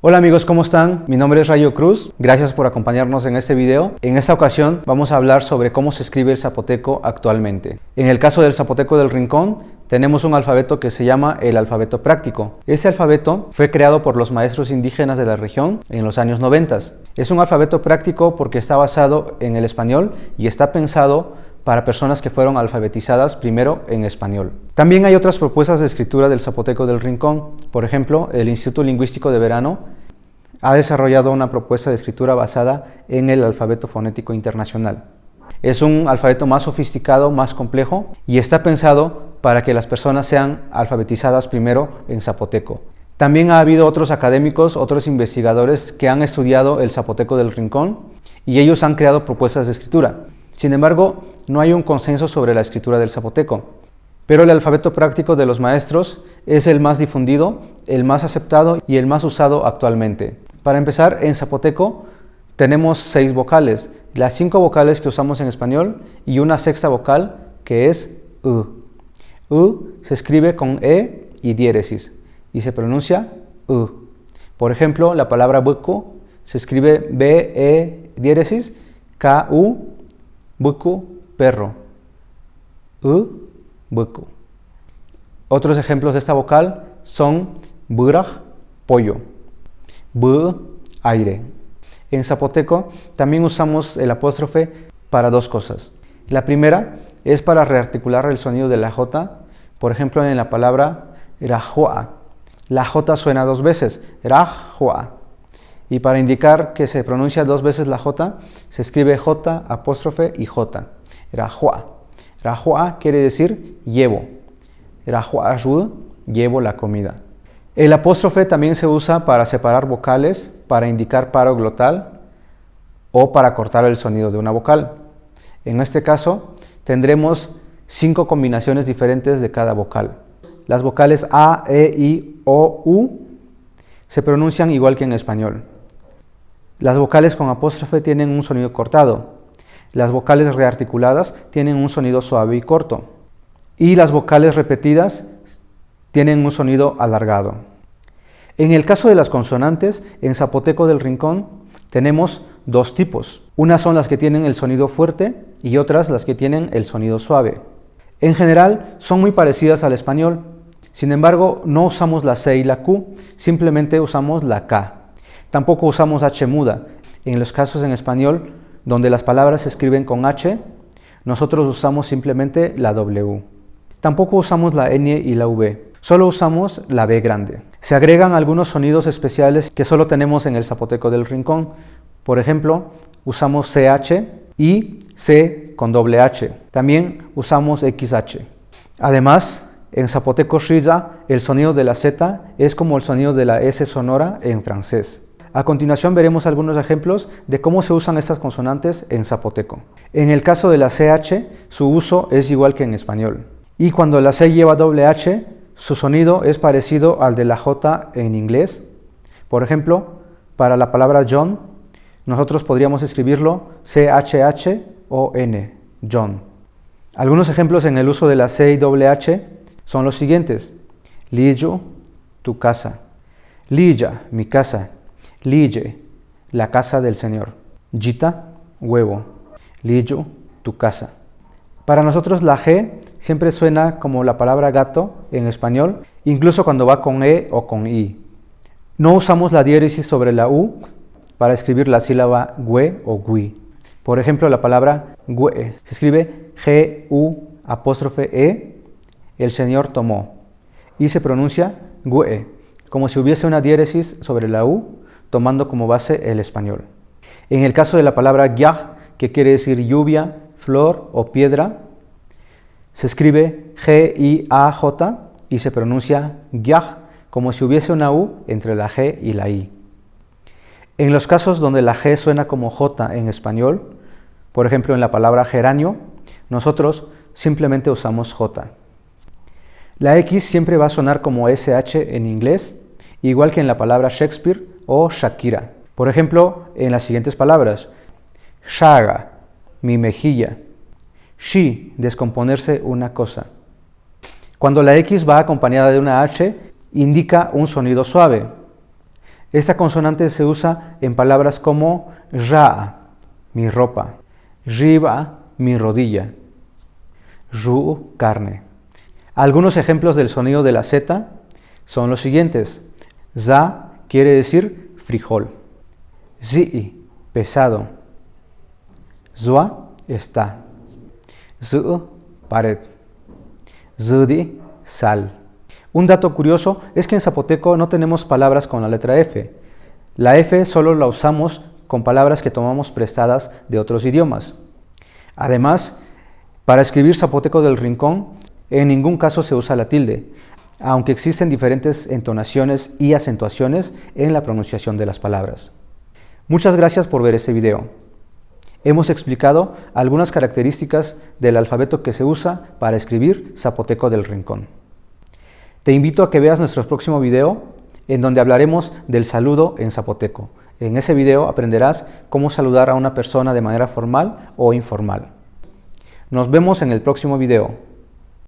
Hola amigos, ¿cómo están? Mi nombre es Rayo Cruz, gracias por acompañarnos en este video. En esta ocasión vamos a hablar sobre cómo se escribe el zapoteco actualmente. En el caso del zapoteco del Rincón, tenemos un alfabeto que se llama el alfabeto práctico. Ese alfabeto fue creado por los maestros indígenas de la región en los años 90. Es un alfabeto práctico porque está basado en el español y está pensado para personas que fueron alfabetizadas primero en español. También hay otras propuestas de escritura del Zapoteco del Rincón. Por ejemplo, el Instituto Lingüístico de Verano ha desarrollado una propuesta de escritura basada en el alfabeto fonético internacional. Es un alfabeto más sofisticado, más complejo y está pensado para que las personas sean alfabetizadas primero en zapoteco. También ha habido otros académicos, otros investigadores que han estudiado el zapoteco del rincón y ellos han creado propuestas de escritura. Sin embargo, no hay un consenso sobre la escritura del zapoteco, pero el alfabeto práctico de los maestros es el más difundido, el más aceptado y el más usado actualmente. Para empezar, en zapoteco tenemos seis vocales, las cinco vocales que usamos en español y una sexta vocal que es U. U se escribe con E y diéresis y se pronuncia U. Por ejemplo, la palabra buco se escribe B-E diéresis K-U buku, perro. U, buku. Otros ejemplos de esta vocal son buraj, pollo. Bu, aire. En zapoteco también usamos el apóstrofe para dos cosas. La primera es para rearticular el sonido de la J, por ejemplo en la palabra rajua. La J suena dos veces, rajua. Y para indicar que se pronuncia dos veces la J, se escribe J, apóstrofe y J. Rajua. Rajua quiere decir llevo. Rajua llevo la comida. El apóstrofe también se usa para separar vocales, para indicar paro glotal o para cortar el sonido de una vocal. En este caso, tendremos cinco combinaciones diferentes de cada vocal. Las vocales A, E, I, O, U se pronuncian igual que en español. Las vocales con apóstrofe tienen un sonido cortado. Las vocales rearticuladas tienen un sonido suave y corto. Y las vocales repetidas tienen un sonido alargado. En el caso de las consonantes, en zapoteco del rincón tenemos dos tipos. Unas son las que tienen el sonido fuerte y otras las que tienen el sonido suave. En general son muy parecidas al español, sin embargo no usamos la C y la Q, simplemente usamos la K. Tampoco usamos H muda. En los casos en español donde las palabras se escriben con H, nosotros usamos simplemente la W. Tampoco usamos la N y la V, solo usamos la B grande. Se agregan algunos sonidos especiales que solo tenemos en el zapoteco del rincón. Por ejemplo, usamos CH y C con doble H. También usamos XH. Además, en zapoteco Shiza, el sonido de la Z es como el sonido de la S sonora en francés. A continuación veremos algunos ejemplos de cómo se usan estas consonantes en zapoteco. En el caso de la CH, su uso es igual que en español. Y cuando la C lleva doble H, su sonido es parecido al de la J en inglés. Por ejemplo, para la palabra John, nosotros podríamos escribirlo C-H-H-O-N, John. Algunos ejemplos en el uso de la C y doble H son los siguientes. Lijo, tu casa. Lilla, mi casa. Lille, la casa del Señor. Gita, huevo. Lillo, tu casa. Para nosotros la G siempre suena como la palabra gato en español, incluso cuando va con E o con I. No usamos la diéresis sobre la U para escribir la sílaba GUE o GUI. Por ejemplo, la palabra GUE se escribe G-U apóstrofe E, el Señor tomó, y se pronuncia GUE, como si hubiese una diéresis sobre la U tomando como base el español. En el caso de la palabra gyah, que quiere decir lluvia, flor o piedra, se escribe G-I-A-J y se pronuncia gyah, como si hubiese una U entre la G y la I. En los casos donde la G suena como J en español, por ejemplo en la palabra geranio, nosotros simplemente usamos J. La X siempre va a sonar como SH en inglés, igual que en la palabra Shakespeare o Shakira. Por ejemplo, en las siguientes palabras, Shaga, mi mejilla, Shi, descomponerse una cosa. Cuando la X va acompañada de una H, indica un sonido suave. Esta consonante se usa en palabras como ra, mi ropa, riba, mi rodilla, ru, carne. Algunos ejemplos del sonido de la Z son los siguientes. Za quiere decir frijol. Zi, pesado. Zua, está. Zu, pared. Zudi, sal. Un dato curioso es que en zapoteco no tenemos palabras con la letra F. La F solo la usamos con palabras que tomamos prestadas de otros idiomas. Además, para escribir zapoteco del rincón, en ningún caso se usa la tilde, aunque existen diferentes entonaciones y acentuaciones en la pronunciación de las palabras. Muchas gracias por ver este video. Hemos explicado algunas características del alfabeto que se usa para escribir zapoteco del rincón. Te invito a que veas nuestro próximo video en donde hablaremos del saludo en zapoteco. En ese video aprenderás cómo saludar a una persona de manera formal o informal. Nos vemos en el próximo video.